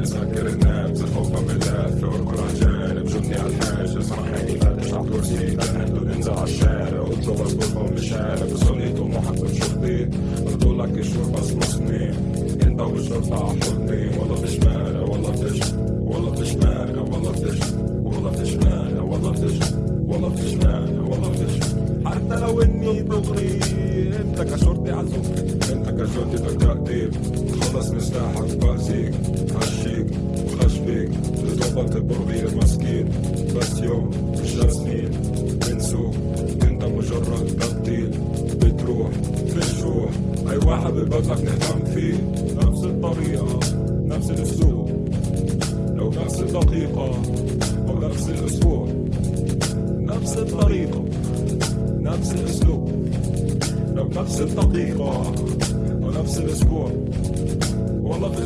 نسكر النابز الحب ملاف اركض على الجانب جبني على الحاج اسمع حالي فاتش على الكرسي تنهد انزل على الشارع اطلب اصبرهم بالشارع بصلي طموحك بشرطي قلت لك الشرطة اصمصني انت والشرطة حضني والله فيش مانع والله فيش والله فيش مانع والله فيش والله فيش مانع والله فيش والله فيش مانع والله فيش حتى لو اني دغري انت كشرطي عزوك انت كشرطي بالتأديب خلص هشيك وخشبيك بتوبك البرغير مسكين بس يوم مش سنين بنسوق انت مجرد تبديل بتروح فيش روح اي واحد ببدلك نهتم فيه نفس الطريقة نفس الاسلوب لو نفس الدقيقة أو نفس الأسبوع نفس الطريقة نفس الاسلوب لو نفس الدقيقة أو نفس الأسبوع والله في